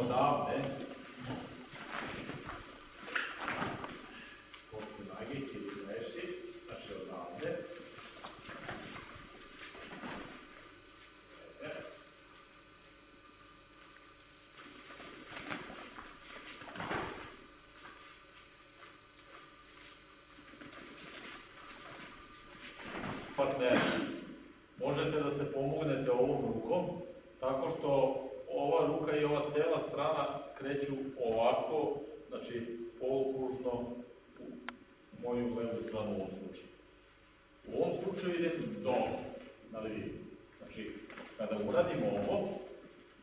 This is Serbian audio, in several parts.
odavde, koliko nagići ili leši, znači odavde, Evo. partnera. Možete da se pomognete ovom rukom, tako što ova ruka i ova cela strana kreću ovako, znači polukružno u moju levu stranu u ovom slučaju. U ovom slučaju idem dole, na levi. Znači, kada uradim ovo,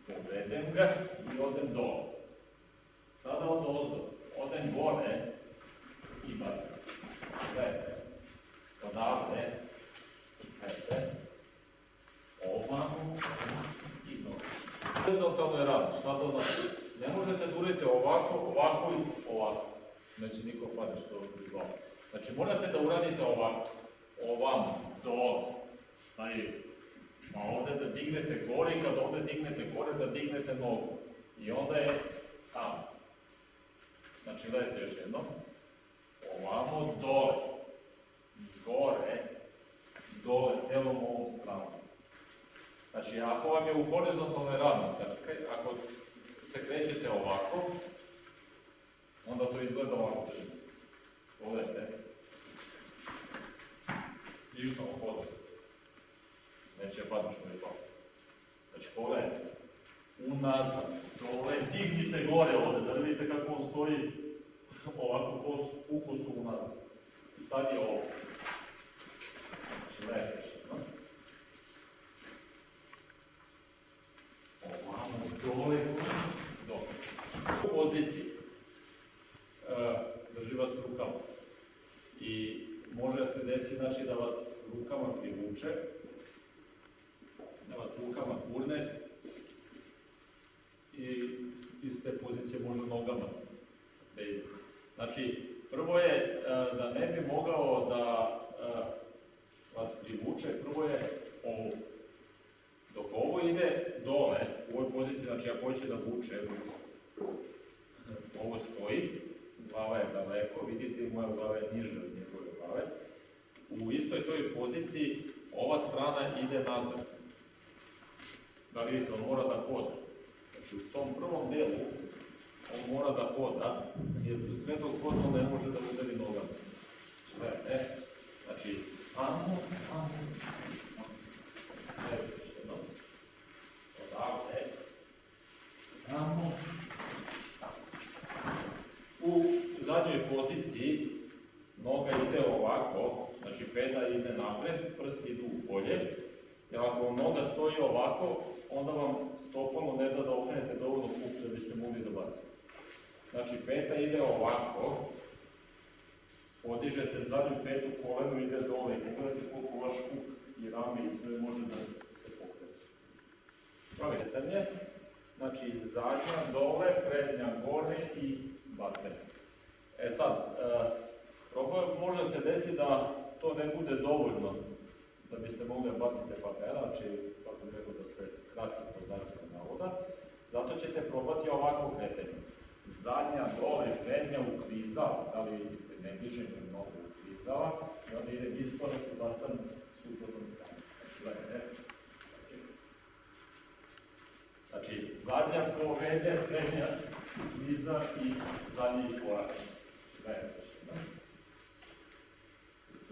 povedem ga i odem dole. Sada od ozdo, odem gore i bacim. Gledajte, odavde, Gledajte, ovamo i dole. Znači? Ne možete da uradite ovako, ovako i ovako. Neće niko padne što je glava. Znači morate da uradite ovako, ovamo, dole, na ili. A ovde da dignete gore i kad ovde dignete gore, da dignete nogu. I onda je tamo. Znači gledajte još jedno. Ovamo, dole, gore, dole, celom ovom stranom. Znači, ako vam je u horizontalnoj ravni, znači, kre- ako se krećete ovako, onda to izgleda ovako. Pogledajte. Ništa u hodu. Neće padne što je pao. Znači, pogledajte. Unazad, dole, dignite gore ovde, da vidite kako on stoji ovako kos, ukusu unazad. I sad je ovo. Znači, gledajte još jedno. Ovamo, dole, dole. U poziciji e, drži vas rukama. I se desiti znači, da vas rukama privuče, da vas rukama gurne i iz te pozicije može nogama da ide. Znači, prvo je e, da ne bi mogao da e, vas privuče, prvo je ovo. Dok ovo ide dole, u ovoj poziciji, znači ako hoće da vuče, ovo stoji, glava je daleko, vidite, moja glava je niža. U istoj toj poziciji ova strana ide nazad. Da li vidite, on mora da hoda. Znači u tom prvom delu on mora da hoda, jer sve dok hoda on ne može da udari nogama. Gledajte, znači, amo, amo, amo. Jednom. Odavde. U zadnjoj poziciji noga ide ovako, znači peta ide napred, prsti idu u polje. Jer ako vam noga stoji ovako, onda vam stopalo ne da da okrenete dovoljno kuk da biste mogli da bacite. Znači peta ide ovako, podižete zadnju petu kolenu, ide dole i pogledajte koliko vaš kuk i rame i sve može da se pokrene. Pravi znači zadnja dole, prednja gore i bacanje. E sad, e, problem može se desiti da to ne bude dovoljno da biste mogli da bacite partnera, znači, kako bih rekao da ste kratki po znacima navoda, zato ćete probati ovako kretanje. Zadnja dole, prednja uklizava, da li vidite, ne dižem mnogo uklizava, i onda ide iskorak i bacam suprotnom stranu. Gledajte. Znači, zadnja povede, prednja ukliza i zadnji iskorač. Gledajte.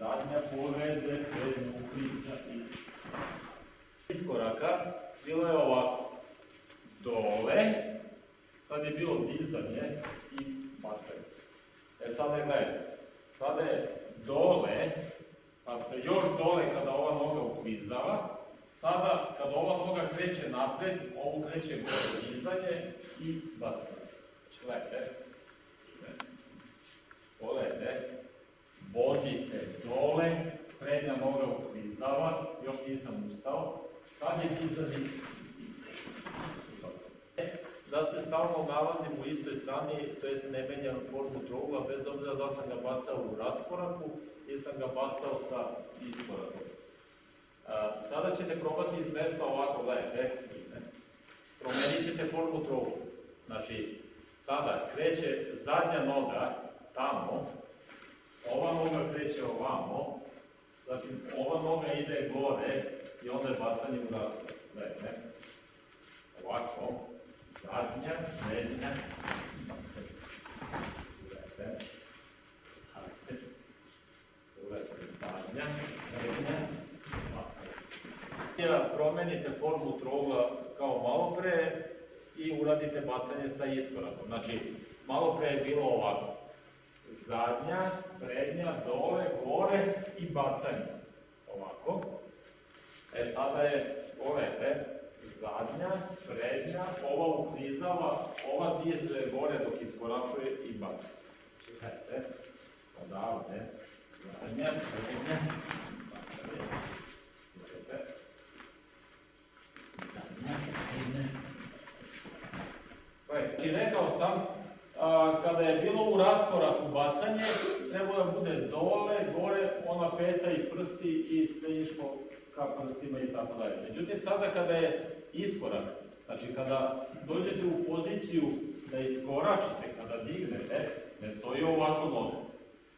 Zadnja povede, prednja ukliza i iskoraka bilo je ovako. Dole, sad je bilo dizanje i bacanje. E sada je gledajte, sada je dole, pa ste još dole kada ova noga uklizava, sada kada ova noga kreće napred, ovu kreće gore dizanje i bacanje. Znači gledajte, pogledajte, vodite dole, prednja noga uklizava, još nisam ustao, sad je dizanje i bacanje. Da se stalno nalazim u istoj strani, to jest ne menjam formu trougla, bez obzira da sam ga bacao u raskoraku ili sam ga bacao sa iskorakom. A, sada ćete probati iz mesta ovako, gledajte, promenit ćete formu trougla. Znači, sada kreće zadnja noga tamo, ova noga kreće ovamo, zatim ova noga ide gore i onda je bacanje u raspored. Gledajte, ovako, zadnja, prednja, bacanje. Gledajte, hajde, gledajte, zadnja, prednja, bacanje. Ja promenite formu trougla kao malo pre i uradite bacanje sa iskorakom. Znači, malo pre je bilo ovako. Zadnja, prednja, dole, gore i bacanje. Ovako. E sada je, pogledajte, zadnja, prednja, ova uklizava, ova dizuje gore dok iskoračuje i baca. Čekajte, odavde, zadnja, prednja, bacanje. Gledajte. Zadnja, prednja, Gledajte, I rekao sam, a, kada je bilo u raskoraku bacanje, trebalo da bude dole, gore, ona peta i prsti i sve išlo ka prstima i tako dalje. Međutim, sada kada je iskorak, znači kada dođete u poziciju da iskoračite, kada dignete, ne stoji ovako noga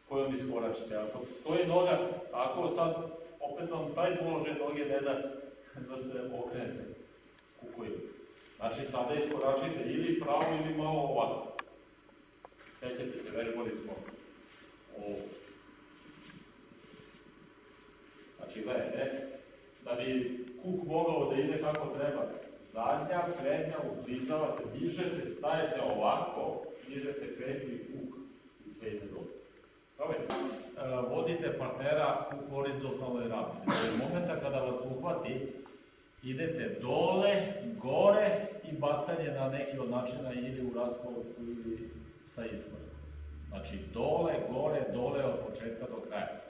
kojom iskoračite. Ako stoji noga, ako sad opet vam taj položaj noge ne da da se okrenete kukuju. Znači sada iskoračite ili pravo ili malo ovako. Sećate se, vežbali smo ovo. Znači, gledajte, da bi kuk mogao da ide kako treba, zadnja, prednja, uklizavate, dižete, stajete ovako, dižete prednju i kuk i sve ide dobro. Dobro, e, vodite partnera u horizontalnoj ravni. Od momenta kada vas uhvati, idete dole, gore i bacanje na neki od načina ili u raskoru ili sa iskorakom. Znači dole, gore, dole od početka do kraja.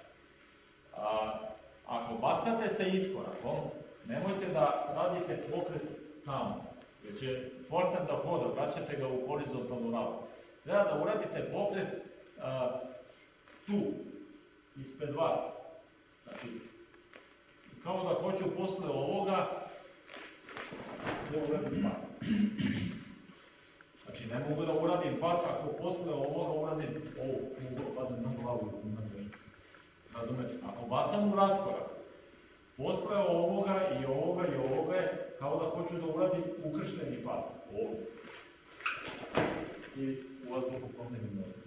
A, ako bacate sa iskorakom, nemojte da radite pokret tamo, jer će portan da hoda, vraćate ga u horizontalnu ravnu. Treba da uradite pokret a, tu, ispred vas. Znači, kao da hoću posle ovoga da uradim pat. Ne mogu da uradim pat ako posle ovoga uradim ovo, mogu padne na glavu na težak. Razumete? Ako bacam u raskorak, posle ovoga i ovoga i ovoga je kao da hoću da uradim ukršteni pat. Ovo. I u vazduhu pomnenim nogu.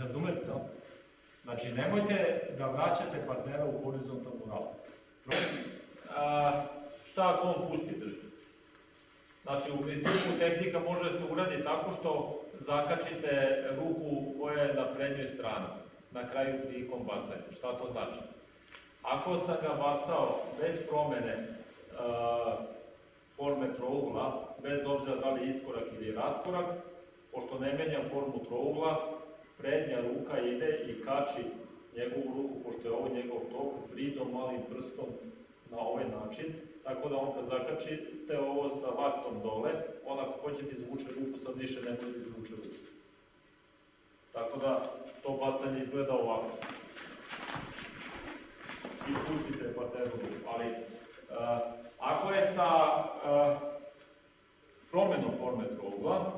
Razumete, da? Znači, nemojte da vraćate partnera u horizontalnu ravnu. A, šta ako on pusti držbu? Znači, u principu tehnika može da se uradi tako što zakačite ruku koja je na prednjoj strani, na kraju prilikom bacanja. Šta to znači? Ako sam ga bacao bez promene a, forme trougla, bez obzira da li iskorak ili raskorak, pošto ne menjam formu trougla, prednja ruka ide i kači njegovu ruku, pošto je ovo njegov tok, bridom, malim prstom na ovaj način, tako da on kad zakačite ovo sa vaktom dole, on ako hoće da izvuče ruku, sad više ne može da izvuče ruku. Tako da to bacanje izgleda ovako. I pustite parteru. Ali uh, ako je sa uh, promenom forme trougla,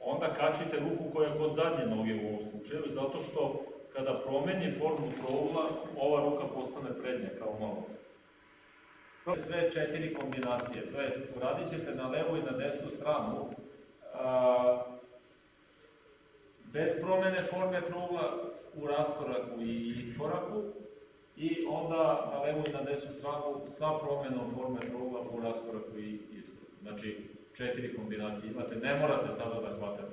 onda kačite ruku koja je kod zadnje noge u ovom slučaju, zato što kada promeni formu trougla, ova ruka postane prednja kao malo. Sve četiri kombinacije, to jest uradit ćete na levu i na desnu stranu, a, bez promene forme trougla u raskoraku i iskoraku, i onda na levu i na desnu stranu sa promenom forme trougla u raskoraku i iskoraku. Znači, četiri kombinacije imate, ne morate sada da hvatate